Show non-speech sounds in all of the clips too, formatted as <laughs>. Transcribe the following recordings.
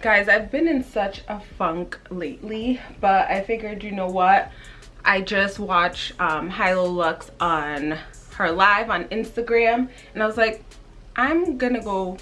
guys i've been in such a funk lately but i figured you know what? I just watched um hilo lux on her live on instagram and i was like i'm gonna go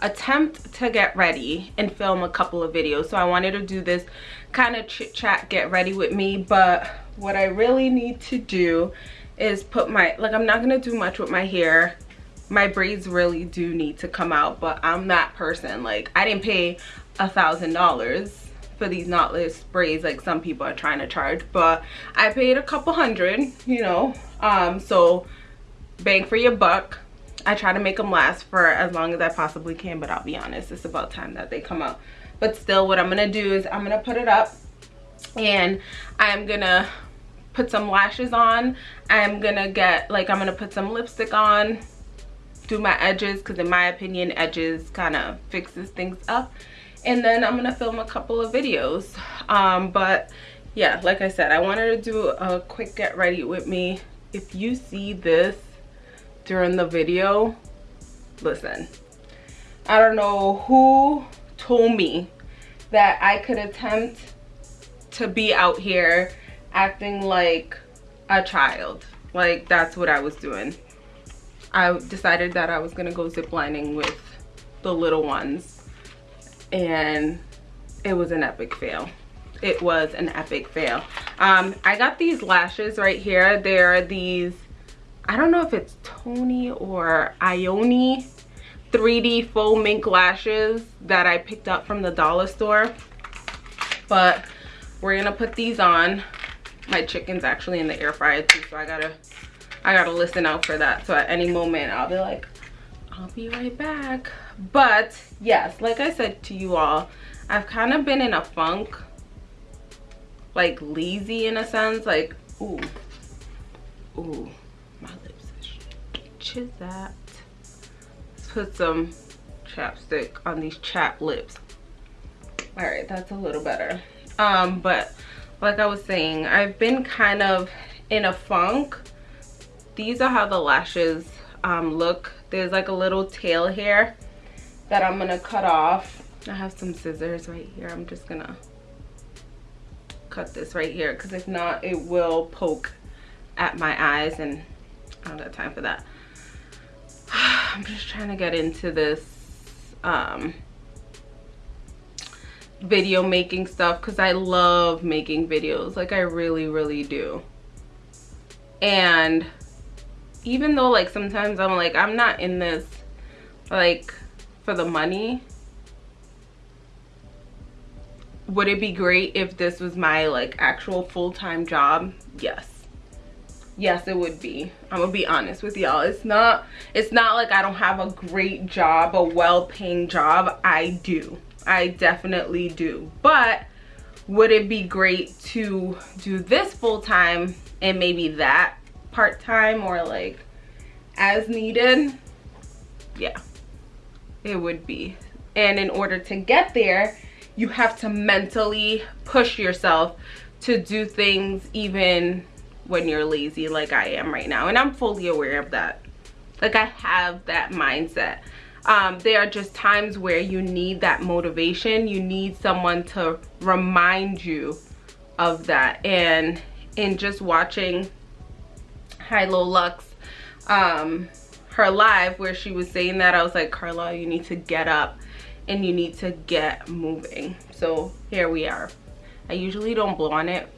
attempt to get ready and film a couple of videos. So i wanted to do this kind of chit chat get ready with me but what i really need to do is put my like i'm not gonna do much with my hair my braids really do need to come out but i'm that person like i didn't pay a thousand dollars for these knotless braids like some people are trying to charge but i paid a couple hundred you know um so bang for your buck I try to make them last for as long as I possibly can, but I'll be honest, it's about time that they come out. But still, what I'm gonna do is I'm gonna put it up and I'm gonna put some lashes on. I'm gonna get, like, I'm gonna put some lipstick on, do my edges, because in my opinion, edges kind of fixes things up. And then I'm gonna film a couple of videos. Um, but yeah, like I said, I wanted to do a quick get ready with me. If you see this, during the video listen i don't know who told me that i could attempt to be out here acting like a child like that's what i was doing i decided that i was gonna go ziplining with the little ones and it was an epic fail it was an epic fail um i got these lashes right here they're these I don't know if it's Tony or Ioni 3D faux mink lashes that I picked up from the dollar store. But we're gonna put these on. My chicken's actually in the air fryer too, so I gotta I gotta listen out for that. So at any moment I'll be like, I'll be right back. But yes, like I said to you all, I've kind of been in a funk, like lazy in a sense, like, ooh, ooh my lips is that? Let's put some chapstick on these chap lips. All right, that's a little better. Um, but like I was saying, I've been kind of in a funk. These are how the lashes um, look. There's like a little tail here that I'm gonna cut off. I have some scissors right here. I'm just gonna cut this right here because if not, it will poke at my eyes and I don't have time for that. <sighs> I'm just trying to get into this um, video making stuff because I love making videos. Like I really, really do. And even though like sometimes I'm like, I'm not in this like for the money. Would it be great if this was my like actual full-time job? Yes. Yes it would be. I'm gonna be honest with y'all. It's not it's not like i don't have a great job a well-paying job. I do. I definitely do. But would it be great to do this full-time and maybe that part-time or like as needed yeah it would be and in order to get there you have to mentally push yourself to do things even when you're lazy like I am right now. And I'm fully aware of that. Like I have that mindset. Um, there are just times where you need that motivation. You need someone to remind you of that. And in just watching Hilo Lux, um, her live where she was saying that, I was like, Carla, you need to get up and you need to get moving. So here we are. I usually don't blow on it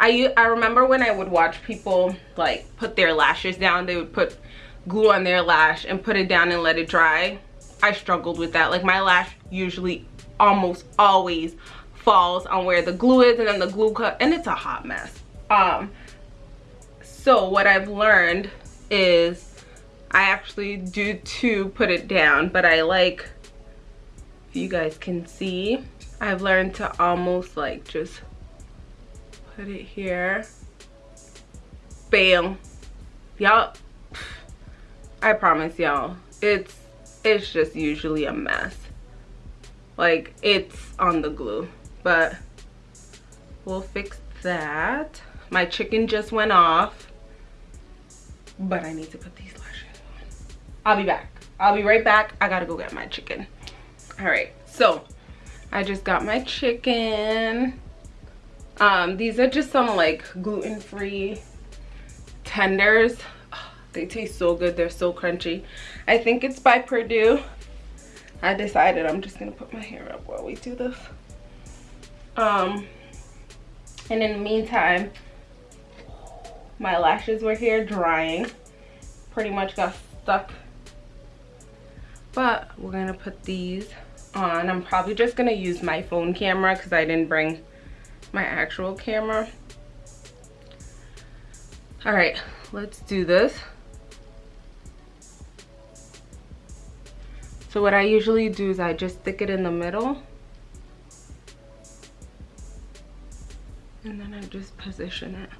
I, I remember when I would watch people like put their lashes down, they would put glue on their lash and put it down and let it dry. I struggled with that. Like my lash usually almost always falls on where the glue is and then the glue cut and it's a hot mess. Um, so what I've learned is I actually do to put it down, but I like, if you guys can see, I've learned to almost like just put it here. Bam. Y'all i promise y'all it's it's just usually a mess. Like it's on the glue but we'll fix that. My chicken just went off but i need to put these lashes on i'll be back i'll be right back i gotta go get my chicken all right so I just got my chicken. Um, these are just some like gluten-free tenders. Oh, they taste so good. They're so crunchy. I think it's by Perdue. I decided I'm just gonna put my hair up while we do this. Um, and in the meantime, my lashes were here drying. Pretty much got stuck. But we're gonna put these on. I'm probably just gonna use my phone camera because I didn't bring my actual camera. All right, let's do this. So what I usually do is I just stick it in the middle. And then I just position it.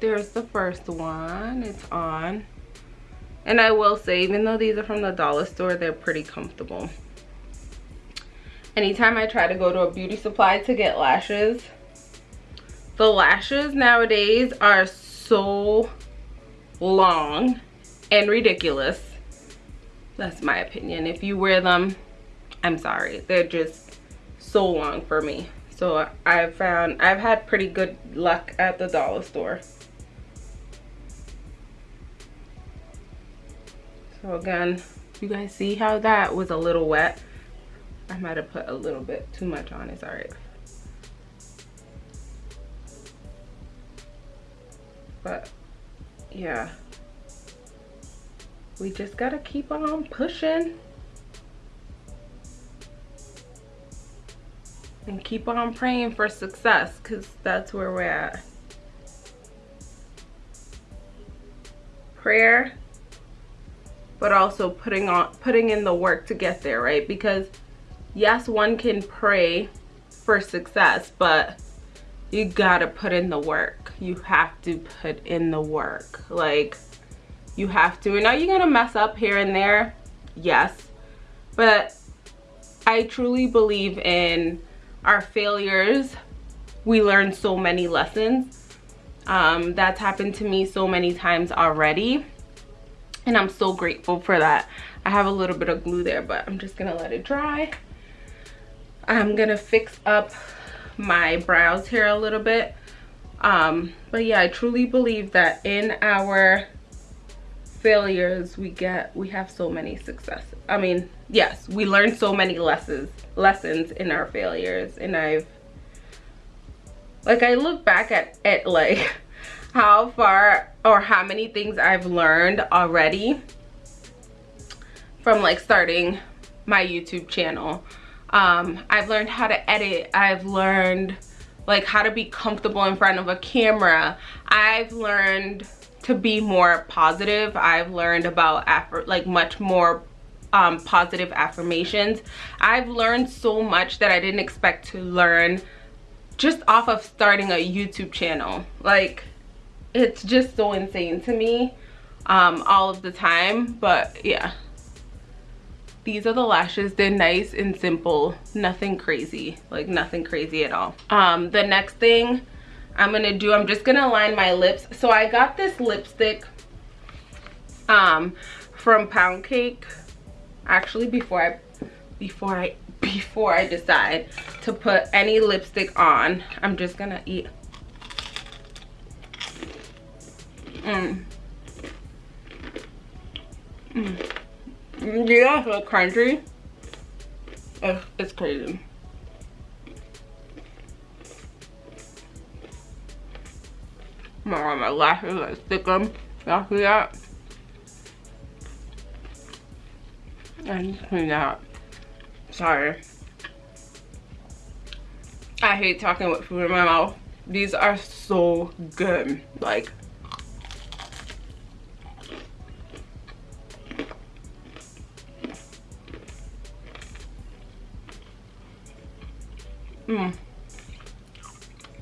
There's the first one. It's on. And i will say even though these are from the dollar store they're pretty comfortable. Anytime i try to go to a beauty supply to get lashes the lashes nowadays are so long and ridiculous. That's my opinion. If you wear them i'm sorry. They're just so long for me so I've found, I've had pretty good luck at the dollar store. So again, you guys see how that was a little wet? I might have put a little bit too much on, it's all right. But yeah, we just gotta keep on pushing. And keep on praying for success because that's where we're at. Prayer but also putting on putting in the work to get there right? Because yes one can pray for success but you gotta put in the work. You have to put in the work. Like you have to. And are you gonna mess up here and there? Yes. But i truly believe in our failures we learn so many lessons. Um, that's happened to me so many times already and i'm so grateful for that. I have a little bit of glue there but i'm just gonna let it dry. I'm gonna fix up my brows here a little bit. Um, but yeah i truly believe that in our failures we get we have so many successes i mean yes we learn so many lessons lessons in our failures and i've like i look back at at like <laughs> how far or how many things i've learned already from like starting my youtube channel. Um i've learned how to edit. I've learned like how to be comfortable in front of a camera. I've learned to be more positive. I've learned about effort like much more um, positive affirmations. I've learned so much that I didn't expect to learn just off of starting a YouTube channel. Like, it's just so insane to me um, all of the time. But yeah, these are the lashes. They're nice and simple. Nothing crazy. Like, nothing crazy at all. Um, the next thing I'm gonna do, I'm just gonna line my lips. So I got this lipstick um, from Pound Cake. Actually, before I, before I, <laughs> before I decide to put any lipstick on, I'm just gonna eat. Mmm. Mmm. Yeah, so crunchy. It's, it's crazy. my, my lashes, I stick them. Y'all see that? And clean that. Sorry. I hate talking with food in my mouth. These are so good. Like, Mmm.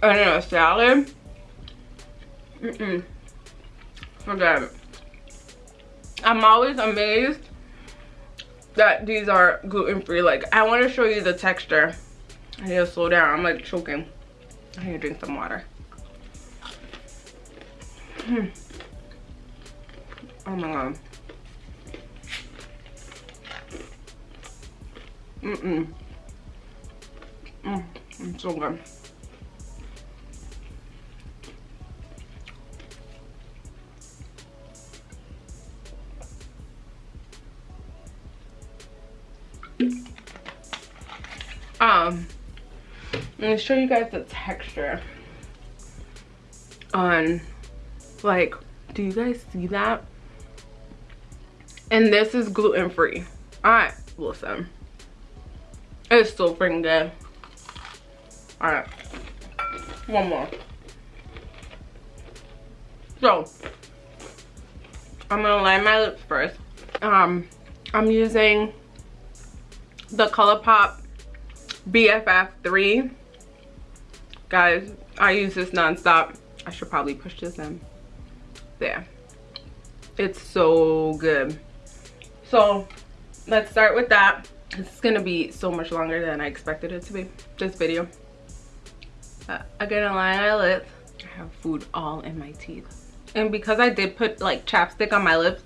and in a salad, mm-mm, forget it. I'm always amazed that these are gluten-free. Like, I want to show you the texture. I need to slow down. I'm like choking. I need to drink some water. Hmm. Oh my god. Mm-mm. Mm, it's so good. Um, I'm gonna show you guys the texture on, like, do you guys see that? And this is gluten free. Alright, listen. It's so freaking good. Alright. One more. So, I'm gonna line my lips first. Um, I'm using the ColourPop BFF3. Guys, I use this nonstop. I should probably push this in. There. It's so good. So, let's start with that. It's gonna be so much longer than I expected it to be, this video. Uh, I'm gonna line my lips. I have food all in my teeth. And because I did put like chapstick on my lips,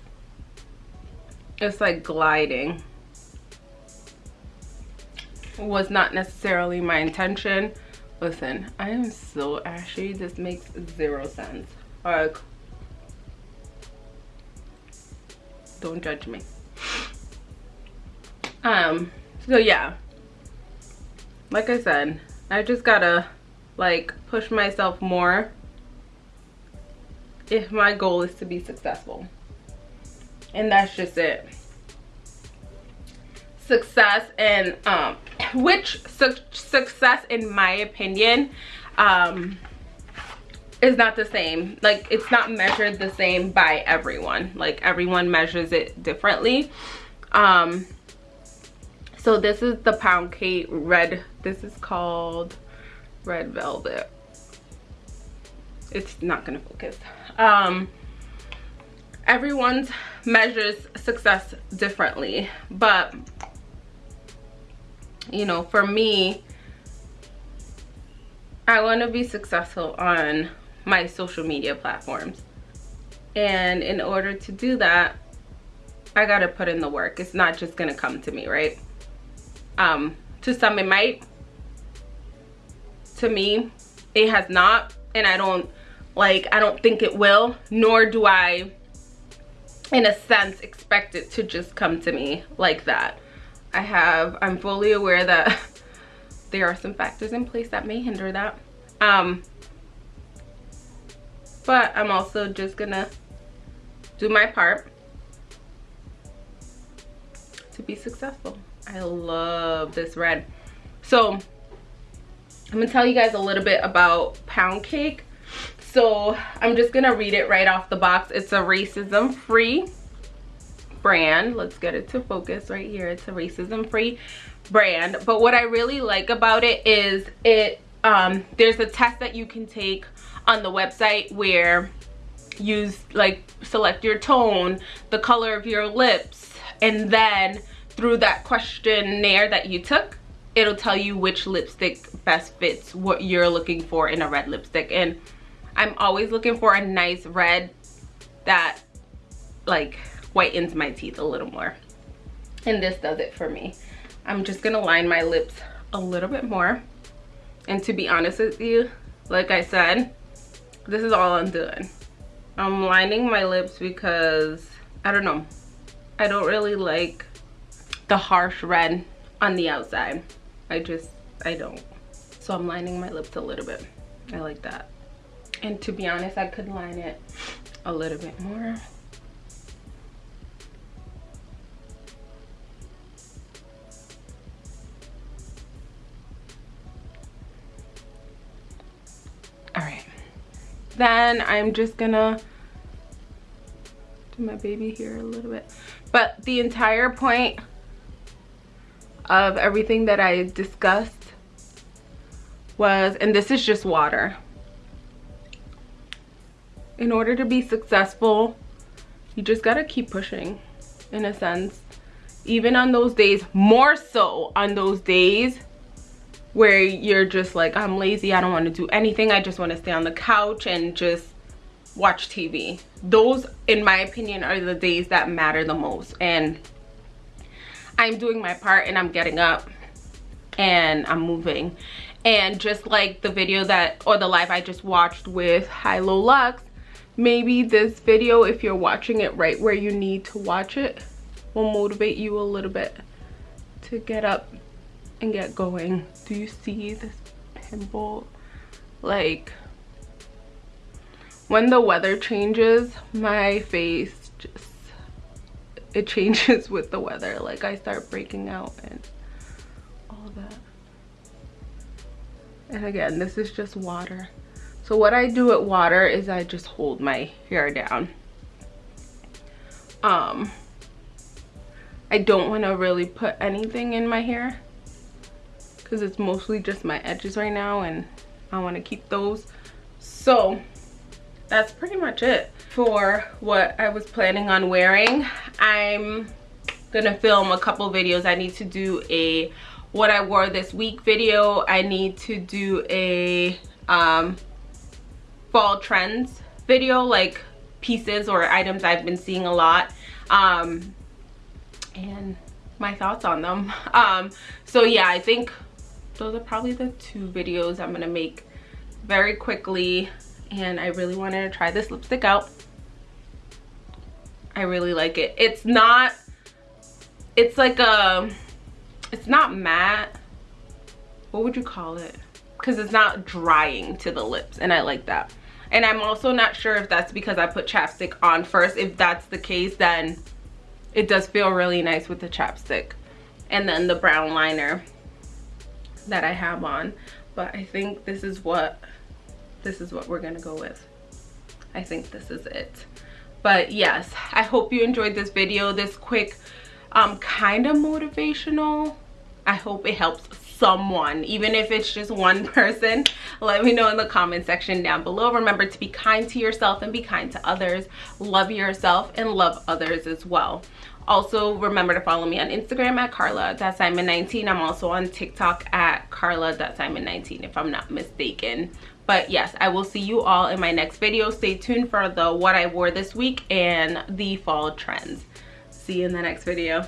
it's like gliding was not necessarily my intention. Listen i am so ashy. This makes zero sense. Like don't judge me. Um so yeah. Like i said i just gotta like push myself more if my goal is to be successful. And that's just it success and um which su success in my opinion um is not the same. Like it's not measured the same by everyone. Like everyone measures it differently. Um so this is the pound cake red this is called red velvet. It's not gonna focus. Um everyone's measures success differently but you know for me i want to be successful on my social media platforms. And in order to do that i got to put in the work. It's not just gonna come to me right? Um to some it might. To me it has not and i don't like i don't think it will nor do i in a sense expect it to just come to me like that I have, I'm fully aware that <laughs> there are some factors in place that may hinder that. Um, but I'm also just gonna do my part to be successful. I love this red. So I'm gonna tell you guys a little bit about pound cake. So I'm just gonna read it right off the box. It's a racism free brand. Let's get it to focus right here. It's a racism free brand. But what i really like about it is it um there's a test that you can take on the website where you like select your tone the color of your lips and then through that questionnaire that you took it'll tell you which lipstick best fits what you're looking for in a red lipstick. And i'm always looking for a nice red that like whitens my teeth a little more. And this does it for me. I'm just gonna line my lips a little bit more. And to be honest with you like i said this is all i'm doing. I'm lining my lips because i don't know i don't really like the harsh red on the outside. I just i don't. So i'm lining my lips a little bit. I like that. And to be honest i could line it a little bit more then i'm just gonna do my baby here a little bit. But the entire point of everything that i discussed was and this is just water. In order to be successful you just gotta keep pushing in a sense. Even on those days more so on those days where you're just like i'm lazy i don't want to do anything i just want to stay on the couch and just watch tv those in my opinion are the days that matter the most. And i'm doing my part and i'm getting up and i'm moving. And just like the video that or the live i just watched with High Low lux maybe this video if you're watching it right where you need to watch it will motivate you a little bit to get up and get going do you see this pimple? Like when the weather changes my face just it changes <laughs> with the weather. Like i start breaking out and all that. And again this is just water. So what I do with water is I just hold my hair down. Um, I don't want to really put anything in my hair because it's mostly just my edges right now and I want to keep those. So that's pretty much it for what I was planning on wearing. I'm gonna film a couple videos. I need to do a what I wore this week video. I need to do a um, fall trends video like pieces or items I've been seeing a lot um, and my thoughts on them <laughs> um, so yeah I think those are probably the two videos I'm gonna make very quickly and I really wanted to try this lipstick out I really like it it's not it's like a it's not matte what would you call it because it's not drying to the lips and I like that. And I'm also not sure if that's because I put chapstick on first. If that's the case, then it does feel really nice with the chapstick. And then the brown liner that I have on. But I think this is what this is what we're gonna go with. I think this is it. But yes, I hope you enjoyed this video, this quick um kind of motivational. I hope it helps someone even if it's just one <laughs> person let me know in the comment section down below remember to be kind to yourself and be kind to others love yourself and love others as well also remember to follow me on instagram at carla.simon19 i'm also on tiktok at carla.simon19 if i'm not mistaken. But yes i will see you all in my next video. Stay tuned for the what i wore this week and the fall trends. See you in the next video